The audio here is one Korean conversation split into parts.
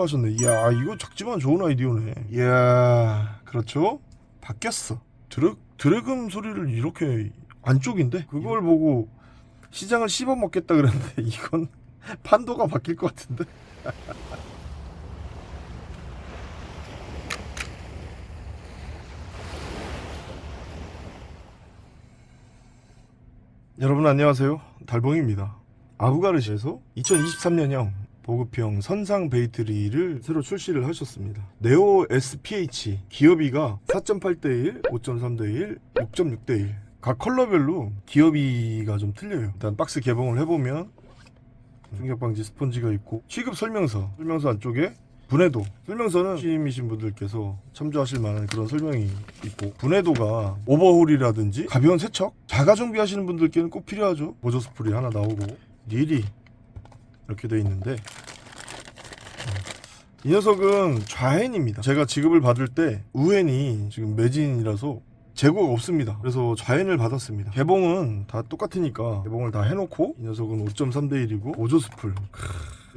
생각을 하셨네. 이야 이거 작지만 좋은 아이디어네. 이야 그렇죠? 바뀌었어. 드래, 드래금 소리를 이렇게 안쪽인데? 그걸 보고 시장을 씹어 먹겠다 그랬는데 이건 판도가 바뀔 것 같은데? 여러분 안녕하세요. 달봉입니다. 아부가르시에서 2023년형 보급형 선상 bait reel을 새로 출시를 하셨습니다. 네오 SPH 기어비가 4.8대1, 5.3대1, 6.6대1 각 컬러별로 기어비가 좀 틀려요. 일단 박스 개봉을 해보면 충격 방지 스펀지가 있고 취급 설명서 설명서 안쪽에 분해도. 설명서는 시민이신 분들께서 참조하실 만한 그런 설명이 있고 분해도가 오버홀이라든지 가벼운 세척 자가 정비하시는 분들께는 꼭 필요하죠. 보조 스풀 하나 나오고. 릴이 이렇게 돼 있는데 이 녀석은 좌핸들입니다 제가 지급을 받을 때 우핸들이 지금 매진이라서 재고가 없습니다 그래서 좌핸들을 받았습니다 개봉은 다 똑같으니까 개봉을 다 해놓고 이 녀석은 5.3대1이고 보조 스풀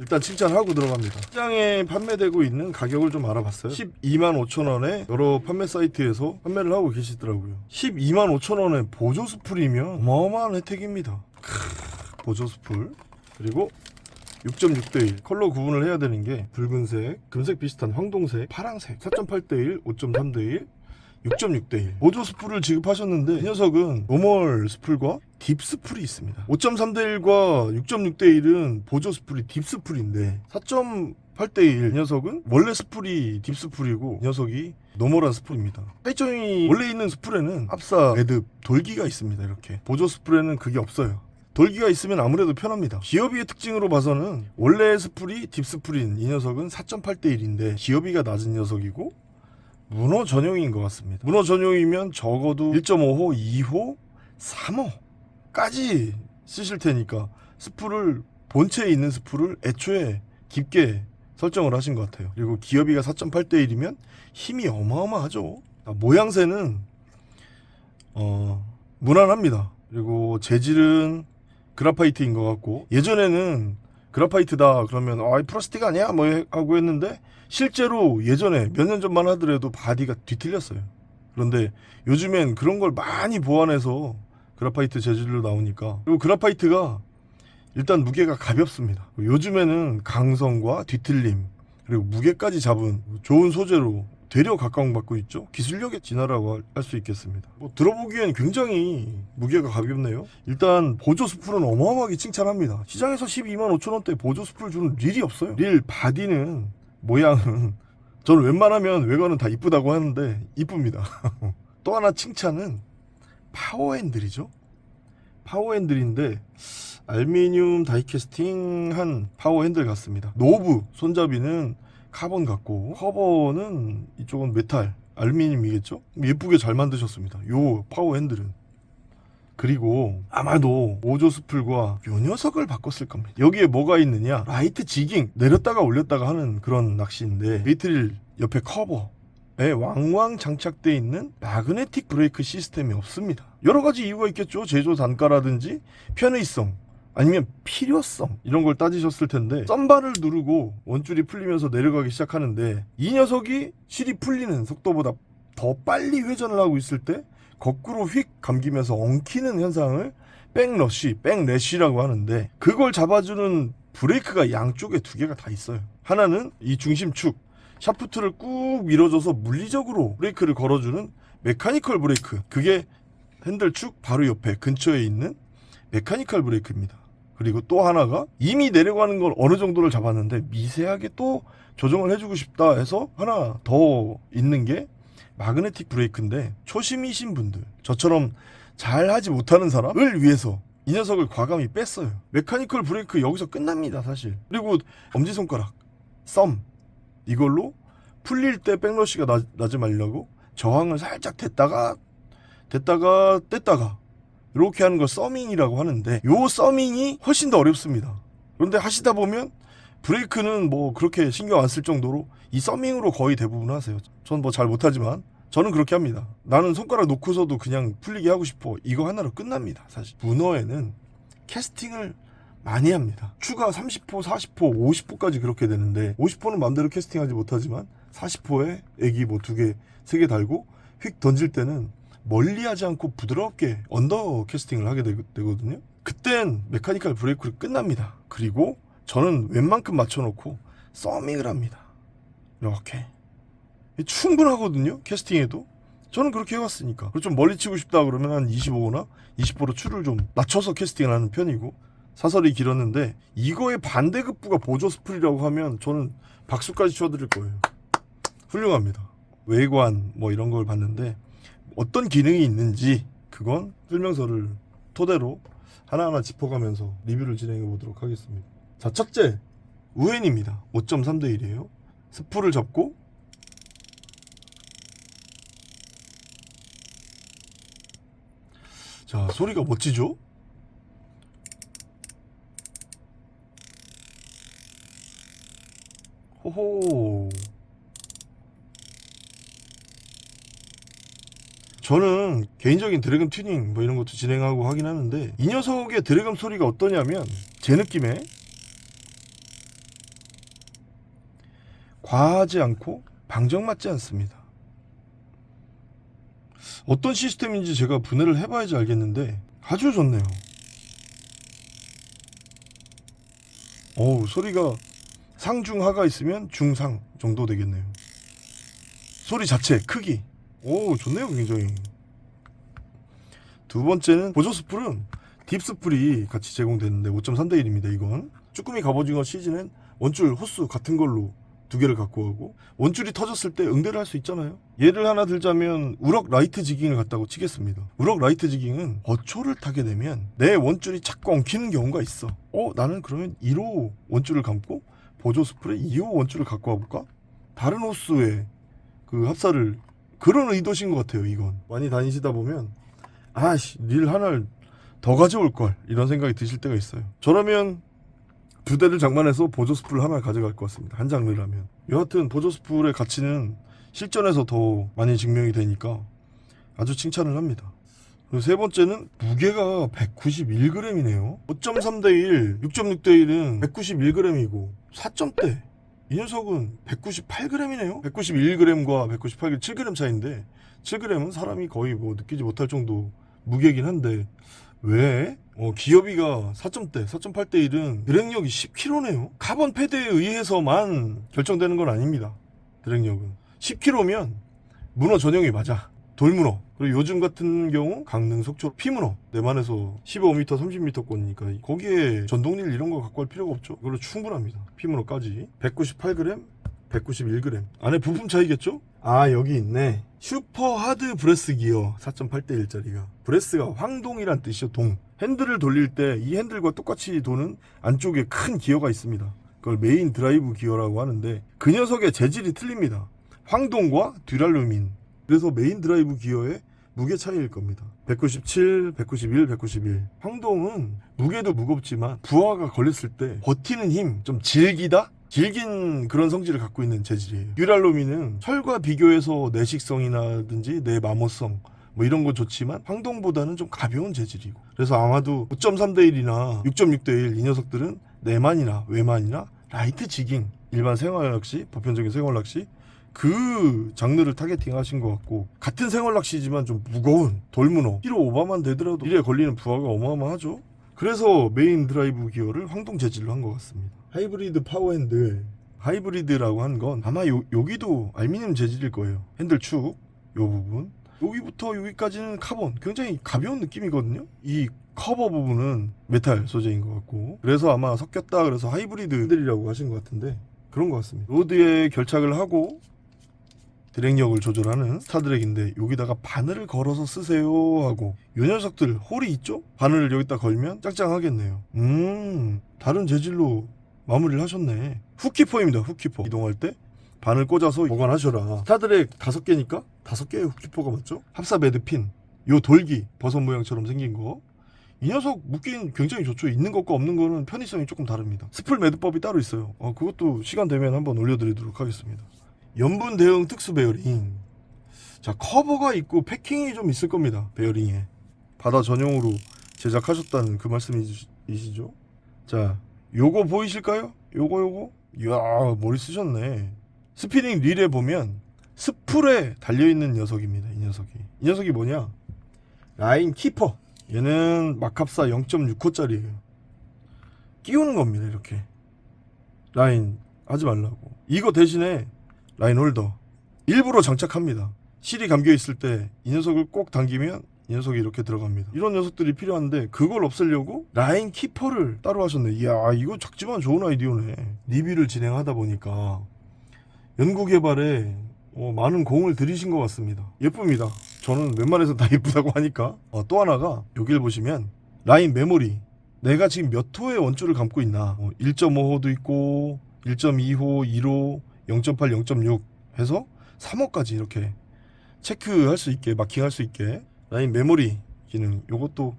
일단 칭찬하고 들어갑니다. 시장에 판매되고 있는 가격을 좀 알아봤어요. 12만 5천 원에 여러 판매 사이트에서 판매를 하고 계시더라고요. 12만 5천 원에 보조 스풀이면 어마어마한 혜택입니다. 크으, 보조 스풀 그리고 6.6대1 컬러 구분을 해야 되는 게 붉은색, 금색 비슷한 황동색, 파랑색 4.8대1, 5.3대1 6.6대1 보조 스풀을 지급하셨는데 이 녀석은 normal 스풀과 deep 스풀이 있습니다. 5.3대1과 6.6대1은 보조 스풀이 deep 스풀인데 4.8대1 녀석은 원래 스풀이 deep 스풀이고 이 녀석이 normal한 스풀입니다. 차이점이 원래 있는 스풀에는 합사 매듭 돌기가 있습니다 이렇게. 보조 스풀에는 그게 없어요 돌기가 있으면 아무래도 편합니다. 기어비의 특징으로 봐서는 원래 스풀이 딥스풀인 이 녀석은 4.8대1인데 기어비가 낮은 녀석이고 문어 전용인 것 같습니다. 문어 전용이면 적어도 1.5호, 2호, 3호까지 쓰실 테니까 스풀을 본체에 있는 스풀을 애초에 깊게 설정을 하신 것 같아요. 그리고 기어비가 4.8대 1이면 힘이 어마어마하죠. 아, 모양새는 어, 무난합니다. 그리고 재질은 graphite인 것 같고. 예전에는 graphite다 그러면 아 플라스틱 아니야? 뭐 하고 했는데 실제로 예전에 몇 년 전만 하더라도 body가 뒤틀렸어요. 그런데 요즘엔 그런 걸 많이 보완해서 graphite 재질로 나오니까. 그리고 graphite가 일단 무게가 가볍습니다. 요즘에는 강성과 뒤틀림 그리고 무게까지 잡은 좋은 소재로 되려 각광받고 있죠? 기술력의 진화라고 할 수 있겠습니다. 뭐 들어보기엔 굉장히 무게가 가볍네요. 일단 보조 스풀은 어마어마하게 칭찬합니다. 시장에서 12만 5천원대 보조 스풀 주는 릴이 없어요. 릴 body는 모양은 저는 웬만하면 외관은 다 이쁘다고 하는데 이쁩니다. 또 하나 칭찬은 파워핸들이죠. 파워핸들인데 알미늄 다이캐스팅 한 파워핸들 같습니다. 노브 손잡이는 카본 같고 커버는 이쪽은 메탈 알루미늄이겠죠? 예쁘게 잘 만드셨습니다. 요 파워 핸들은. 그리고 아마도 보조 스풀과 요 녀석을 바꿨을 겁니다. 여기에 뭐가 있느냐? light jigging 내렸다가 올렸다가 하는 그런 낚시인데 bait reel 옆에 커버 에 왕왕 장착되어 있는 magnetic brake system이 없습니다. 여러 가지 이유가 있겠죠? 제조 단가라든지 편의성 아니면 필요성 이런 걸 따지셨을 텐데 thumb bar를 누르고 원줄이 풀리면서 내려가기 시작하는데 이 녀석이 실이 풀리는 속도보다 더 빨리 회전을 하고 있을 때 거꾸로 휙 감기면서 엉키는 현상을 backlash, backlash라고 하는데 그걸 잡아주는 브레이크가 양쪽에 두 개가 다 있어요. 하나는 이 중심축 샤프트를 꾹 밀어줘서 물리적으로 브레이크를 걸어주는 mechanical brake. 그게 핸들축 바로 옆에 근처에 있는 mechanical brake입니다 그리고 또 하나가 이미 내려가는 걸 어느 정도를 잡았는데 미세하게 또 조정을 해주고 싶다 해서 하나 더 있는 게 마그네틱 브레이크인데 초심이신 분들 저처럼 잘 하지 못하는 사람을 위해서 이 녀석을 과감히 뺐어요. 메카니컬 브레이크 여기서 끝납니다 사실. 그리고 엄지손가락 썸 이걸로 풀릴 때 백러시가 나, 나지 말려고 저항을 살짝 댔다가 댔다가 뗐다가 이렇게 하는 걸 서밍이라고 하는데 요 서밍이 훨씬 더 어렵습니다. 그런데 하시다 보면 브레이크는 뭐 그렇게 신경 안 쓸 정도로 이 thumbing으로 거의 대부분 하세요. 전 뭐 잘 못하지만 저는 그렇게 합니다. 나는 손가락 놓고서도 그냥 풀리게 하고 싶어. 이거 하나로 끝납니다 사실. 문어에는 캐스팅을 많이 합니다. 추가 30호, 40호, 50호까지 그렇게 되는데 50호는 마음대로 캐스팅하지 못하지만 40호에 에기 뭐 두 개, 세 개 달고 휙 던질 때는 멀리하지 않고 부드럽게 under casting을 하게 되, 되거든요. 그땐 mechanical 브레이크를 끝납니다. 그리고 저는 웬만큼 맞춰놓고 서밍을 합니다. 이렇게 충분하거든요. 캐스팅에도 저는 그렇게 해왔으니까. 그리고 좀 멀리 치고 싶다 그러면 한 25나 20호로 추를 좀 낮춰서 캐스팅을 하는 편이고 사설이 길었는데 이거의 반대급부가 보조 스프리라고 하면 저는 박수까지 쳐드릴 거예요. 훌륭합니다. 외관 뭐 이런 걸 봤는데 어떤 기능이 있는지 그건 설명서를 토대로 하나하나 짚어가면서 리뷰를 진행해 보도록 하겠습니다. 자, 첫째 우엔입니다. 5.3대 1이에요. 스프를 접고 자, 소리가 멋지죠? 호호. 저는 개인적인 drag음 튜닝 뭐 이런 것도 진행하고 하긴 하는데 이 녀석의 drag음 소리가 어떠냐면 제 느낌에 과하지 않고 방정맞지 않습니다. 어떤 시스템인지 제가 분해를 해봐야지 알겠는데 아주 좋네요. 어우 소리가 상중하가 있으면 중상 정도 되겠네요. 소리 자체 크기 오 좋네요 굉장히. 두 번째는 보조 spool은 deep spool이 같이 제공되는데 5.3대 1입니다 이건. 쭈꾸미 갑오징어 시즌은 원줄 호수 같은 걸로 두 개를 갖고 가고 원줄이 터졌을 때 응대를 할 수 있잖아요. 예를 하나 들자면 우럭 light jigging을 갖다고 치겠습니다. 우럭 light jigging은 어초를 타게 되면 내 원줄이 자꾸 엉키는 경우가 있어. 어 나는 그러면 1호 원줄을 감고 보조 스풀에 2호 원줄을 갖고 와볼까? 다른 호수에 그 합사를 그런 의도신 것 같아요 이건. 많이 다니시다 보면 아씨 릴 하나를 더 가져올 걸 이런 생각이 드실 때가 있어요. 저라면 두 대를 장만해서 보조 스풀 하나 가져갈 것 같습니다. 한 장르라면. 여하튼 보조 스풀의 가치는 실전에서 더 많이 증명이 되니까 아주 칭찬을 합니다. 세 번째는 무게가 191g이네요. 5.3 대 1, 6.6 대 1은 191g이고 4점대 이 녀석은 198g이네요. 191g과 198g 7g 차인데 7g은 사람이 거의 뭐 느끼지 못할 정도 무게긴 한데 왜? 어, 기어비가 4점대, 4.8대 1은 drag력이 10kg네요. 카본 패드에 의해서만 결정되는 건 아닙니다. drag력은 10kg면 문어 전용이 맞아. 돌문어. 그리고 요즘 같은 경우 강릉 속초 피문어. 내만에서 15m 30m권이니까 거기에 전동릴 이런 거 갖고 할 필요가 없죠. 이걸로 충분합니다. 피문어까지. 198g 191g 안에 부품 차이겠죠? 아 여기 있네. super hard brass gear 4.8대 1짜리가. brass가 황동이란 뜻이죠 동. 핸들을 돌릴 때 이 핸들과 똑같이 도는 안쪽에 큰 기어가 있습니다. 그걸 main drive gear라고 하는데 그 녀석의 재질이 틀립니다. 황동과 듀랄루민 그래서 main drive gear의 무게 차이일 겁니다. 197, 191, 191. 황동은 무게도 무겁지만 부하가 걸렸을 때 버티는 힘, 좀 질기다? 질긴 그런 성질을 갖고 있는 재질이에요. 듀랄루민은 철과 비교해서 내식성이라든지 내마모성 뭐 이런 거 좋지만 황동보다는 좀 가벼운 재질이고 그래서 아마도 5.3 대 1이나 6.6 대 1 이 녀석들은 내만이나 외만이나 light jigging 일반 생활낚시 보편적인 생활낚시 그 장르를 targeting 하신 것 같고 같은 생활낚시지만 좀 무거운 돌문어. 키로 오버만 되더라도 릴에 걸리는 부하가 어마어마하죠. 그래서 main drive gear를 황동 재질로 한 것 같습니다. hybrid power handle 하이브리드라고 한 건 아마 요, 여기도 알미늄 재질일 거예요. 핸들 축요 부분. 여기부터 여기까지는 카본. 굉장히 가벼운 느낌이거든요. 이 커버 부분은 메탈 소재인 것 같고. 그래서 아마 섞였다 그래서 하이브리드 핸들이라고 하신 것 같은데 그런 것 같습니다. rod에 결착을 하고 drag력을 조절하는 star drag인데 여기다가 바늘을 걸어서 쓰세요 하고 요 녀석들 홀이 있죠? 바늘을 여기다 걸면 짱짱하겠네요 음 다른 재질로 마무리를 하셨네 hook keeper입니다 hook keeper 이동할 때 바늘 꽂아서 보관하셔라 star drag 다섯 개니까 다섯 개의 hook keeper가 맞죠? 합사 매듭핀 요 돌기 버섯 모양처럼 생긴 거 이 녀석 묶긴 굉장히 좋죠. 있는 것과 없는 거는 편의성이 조금 다릅니다. spool 매듭법이 따로 있어요. 어, 그것도 시간 되면 한번 올려드리도록 하겠습니다. 염분 대응 특수 베어링. 자, 커버가 있고 패킹이 좀 있을 겁니다. 베어링에. 바다 전용으로 제작하셨다는 그 말씀이시죠? 자, 요거 보이실까요? 요거 요거. 이야, 머리 쓰셨네. 스피닝 릴에 보면 spool에 달려 있는 녀석입니다. 이 녀석이. 이 녀석이 뭐냐? line keeper. 얘는 마캅사 0.6호짜리예요. 끼우는 겁니다. 이렇게. 라인 하지 말라고. 이거 대신에 line holder. 일부러 장착합니다. 실이 감겨 있을 때 이 녀석을 꼭 당기면 이 녀석이 이렇게 들어갑니다. 이런 녀석들이 필요한데 그걸 없애려고 라인 키퍼를 따로 하셨네. 이야 이거 작지만 좋은 아이디어네. 리뷰를 진행하다 보니까 연구 개발에 어, 많은 공을 들이신 것 같습니다. 예쁩니다. 저는 웬만해서 다 예쁘다고 하니까 어, 또 하나가 여기를 보시면 라인 메모리 내가 지금 몇 호의 원줄을 감고 있나 어, 1.5호도 있고 1.2호, 1호, 0.8, 0.6 해서 3호까지 이렇게 체크할 수 있게 마킹할 수 있게 라인 메모리 기능 요것도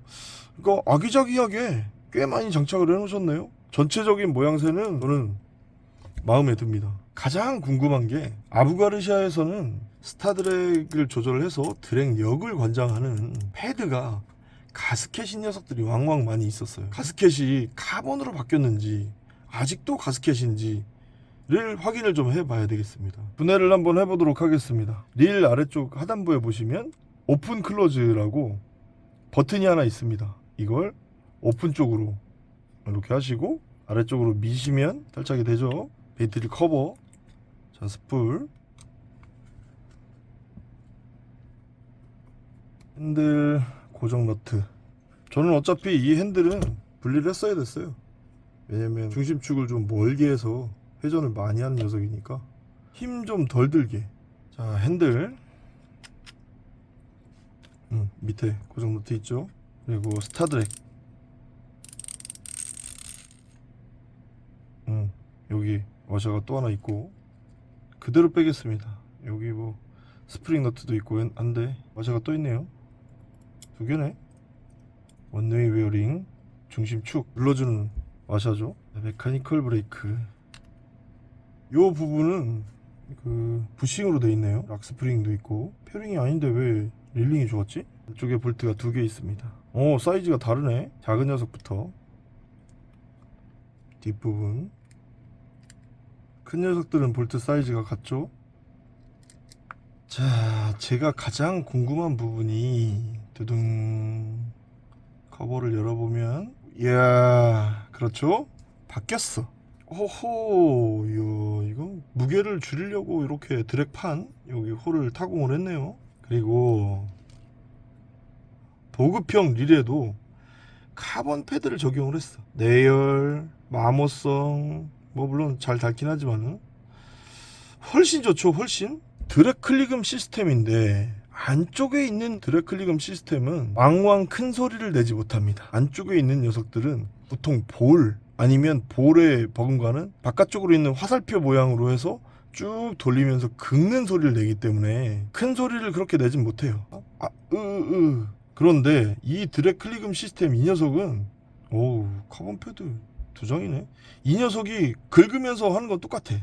이거 아기자기하게 꽤 많이 장착을 해놓으셨네요. 전체적인 모양새는 저는 마음에 듭니다. 가장 궁금한 게 아부가르시아에서는 스타드랙을 조절해서 드랙력을 관장하는 패드가 가스켓인 녀석들이 왕왕 많이 있었어요. 가스켓이 카본으로 바뀌었는지 아직도 가스켓인지 를 확인을 좀 해봐야 되겠습니다. 분해를 한번 해보도록 하겠습니다. 릴 아래쪽 하단부에 보시면 open close라고 버튼이 하나 있습니다. 이걸 오픈 쪽으로 이렇게 하시고 아래쪽으로 미시면 탈착이 되죠. 배터리 커버 자 spool 핸들 고정 너트 저는 어차피 이 핸들은 분리를 했어야 됐어요. 왜냐면 중심축을 좀 멀게 해서 회전을 많이 하는 녀석이니까 힘 좀 덜 들게. 자 핸들. 음, 밑에 고정 너트 있죠? 그리고 star drag. 음, 여기 와셔가 또 하나 있고 그대로 빼겠습니다. 여기 뭐 스프링 너트도 있고 안돼 와셔가 또 있네요. 두 개네. one-way 베어링 중심축. 눌러주는 와셔죠. mechanical 브레이크 요 부분은 그 부싱으로 돼 있네요. lock spring도 있고. 베어링이 아닌데 왜 reeling이 좋았지? 이쪽에 볼트가 두 개 있습니다. 오 사이즈가 다르네. 작은 녀석부터. 뒷부분. 큰 녀석들은 볼트 사이즈가 같죠? 자 제가 가장 궁금한 부분이 두둥 커버를 열어보면 이야 그렇죠? 바뀌었어 호호 이야, 이거 무게를 줄이려고 이렇게 drag판 여기 홀을 타공을 했네요. 그리고 보급형 릴에도 카본 패드를 적용을 했어. 내열 마모성 뭐 물론 잘 닳긴 하지만은. 훨씬 좋죠 훨씬. 클릭음 시스템인데 안쪽에 있는 클릭음 시스템은 왕왕 큰 소리를 내지 못합니다. 안쪽에 있는 녀석들은 보통 볼 아니면 볼의 버금가는 바깥쪽으로 있는 화살표 모양으로 해서 쭉 돌리면서 긁는 소리를 내기 때문에 큰 소리를 그렇게 내진 못해요. 아, 으, 으. 그런데 이 클릭음 시스템 이 녀석은 오우 카본 패드 두 장이네. 이 녀석이 긁으면서 하는 건 똑같아.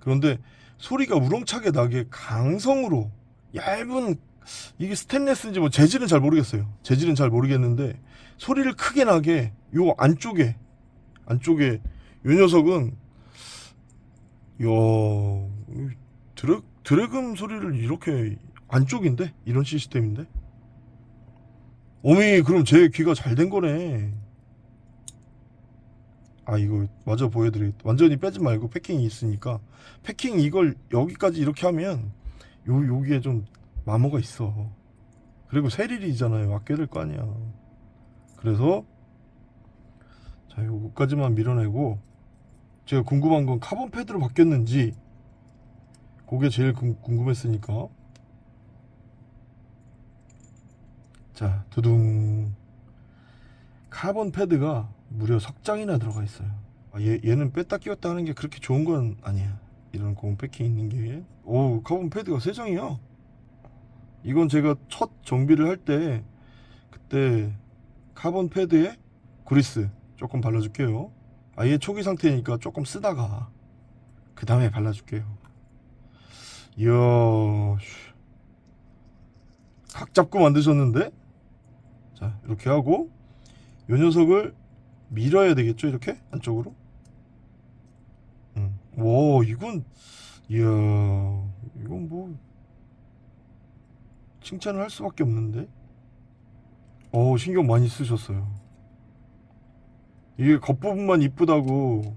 그런데 소리가 우렁차게 나게 강성으로 얇은 이게 스테인레스인지 뭐 재질은 잘 모르겠어요. 재질은 잘 모르겠는데 소리를 크게 나게 요 안쪽에 안쪽에 요 녀석은 야 드랙 드래금 소리를 이렇게 안쪽인데? 이런 시스템인데? 어미 그럼 제 귀가 잘 된 거네. 아 이거 마저 보여드리겠다 완전히 빼지 말고 패킹이 있으니까. 패킹 이걸 여기까지 이렇게 하면 요 여기에 좀 마모가 있어. 그리고 새 릴이잖아요. 아껴야 될 거 아니야. 그래서 자 요거까지만 밀어내고 제가 궁금한 건 카본 패드로 바뀌었는지 그게 제일 궁, 궁금했으니까. 자 두둥. 카본 패드가 무려 석장이나 들어가 있어요. 아, 얘, 얘는 뺐다 끼웠다 하는 게 그렇게 좋은 건 아니야. 이런 고무 패킹 있는 게 오 카본 패드가 3장이야. 이건 제가 첫 정비를 할 때 그때 카본 패드에 그리스 조금 발라줄게요. 아예 초기 상태니까 조금 쓰다가 그 다음에 발라줄게요. 이야 각 잡고 만드셨는데? 자 이렇게 하고 요 녀석을 밀어야 되겠죠 이렇게? 안쪽으로? 음. 와 이건 이야 이건 뭐 칭찬을 할 수밖에 없는데? 어 신경 많이 쓰셨어요 이게 겉부분만 이쁘다고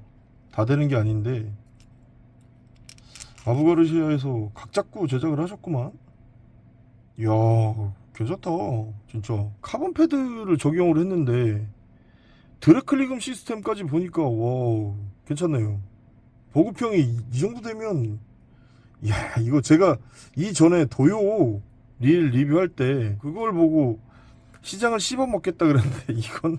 다 되는 게 아닌데 아부가르시아에서 각 잡고 제작을 하셨구만. 이야 괜찮다 진짜. 카본 패드를 적용을 했는데 드래클리금 시스템까지 보니까 와 괜찮네요. 보급형이 이, 이 정도 되면 야 이거 제가 이전에 도요 릴 리뷰할 때 그걸 보고 시장을 씹어 먹겠다 그랬는데 이건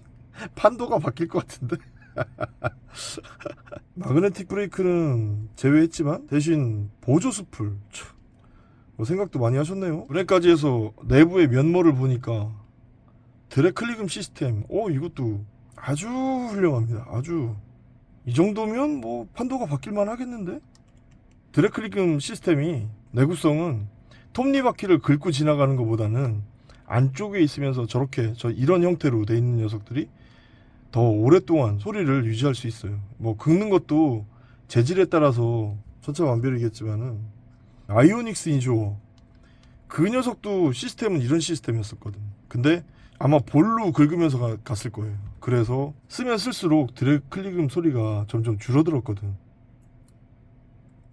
판도가 바뀔 것 같은데? 마그네틱 브레이크는 제외했지만 대신 보조 스풀 참, 뭐 생각도 많이 하셨네요. 브레이크까지 해서 내부의 면모를 보니까 드래클리금 시스템 오 이것도 아주 훌륭합니다. 아주. 이 정도면 뭐 판도가 바뀔만 하겠는데? 드래클리금 시스템이 내구성은 톱니바퀴를 긁고 지나가는 것보다는 안쪽에 있으면서 저렇게 저 이런 형태로 돼 있는 녀석들이 더 오랫동안 소리를 유지할 수 있어요. 뭐 긁는 것도 재질에 따라서 천차만별이겠지만은 아이오닉스 인조어 그 녀석도 시스템은 이런 시스템이었었거든. 근데 아마 볼로 긁으면서 가- 갔을 거예요. 그래서 쓰면 쓸수록 드래클리금 소리가 점점 줄어들었거든.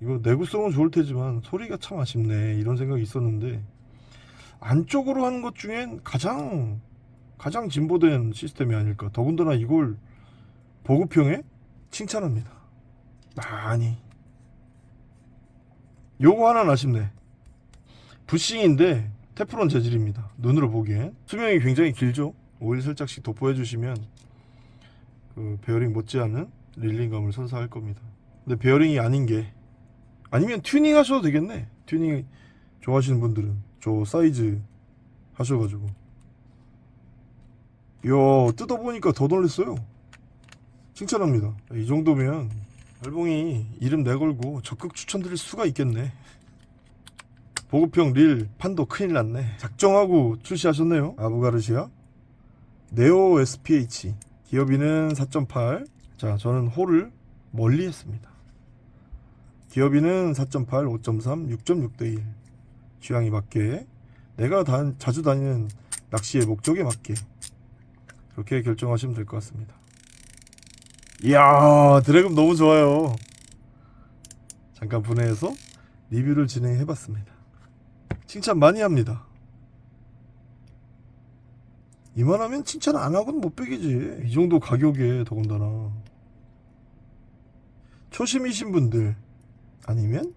이거 내구성은 좋을 테지만 소리가 참 아쉽네 이런 생각이 있었는데 안쪽으로 하는 것 중엔 가장 가장 진보된 시스템이 아닐까. 더군다나 이걸 보급형에 칭찬합니다. 많이. 요거 하나는 아쉽네. 부싱인데 테프론 재질입니다. 눈으로 보기엔. 수명이 굉장히 길죠? 오일 살짝씩 도포해 주시면 그 베어링 못지않은 reeling감을 선사할 겁니다. 근데 베어링이 아닌 게 아니면 튜닝 하셔도 되겠네. 튜닝 좋아하시는 분들은 저 사이즈 하셔가지고 이야 뜯어보니까 더 놀랬어요. 칭찬합니다. 이 정도면 알봉이 이름 내걸고 적극 추천드릴 수가 있겠네. 보급형 릴 판도 큰일 났네. 작정하고 출시하셨네요. 아부가르시아? 네오 SPH 기어비는 4.8자 저는 홀을 멀리 했습니다. 기어비는 4.8, 5.3, 6.6 대 1 취향에 맞게. 내가 다, 자주 다니는 낚시의 목적에 맞게 그렇게 결정하시면 될 것 같습니다. 이야 드래곤 너무 좋아요. 잠깐 분해해서 리뷰를 진행해봤습니다. 칭찬 많이 합니다. 이만하면 칭찬 안 하고는 못 빼기지. 이 정도 가격에 더군다나. 초심이신 분들 아니면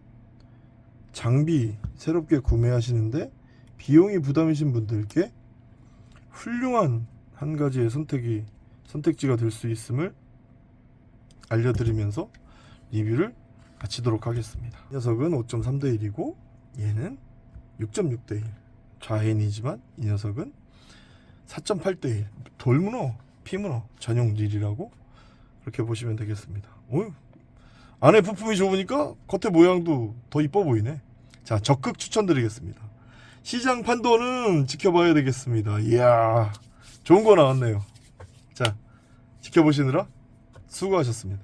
장비 새롭게 구매하시는데 비용이 부담이신 분들께 훌륭한 한 가지의 선택이 선택지가 될 수 있음을 알려드리면서 리뷰를 마치도록 하겠습니다. 이 녀석은 5.3 대 1이고 얘는 6.6 대 1 좌해인이지만 이 녀석은 4.8 대 1 돌문어 피문어 전용 릴이라고 그렇게 보시면 되겠습니다. 어휴, 안에 부품이 좋으니까 겉에 모양도 더 이뻐 보이네. 자, 적극 추천드리겠습니다. 시장 판도는 지켜봐야 되겠습니다. 이야, 좋은 거 나왔네요. 자, 지켜보시느라 수고하셨습니다.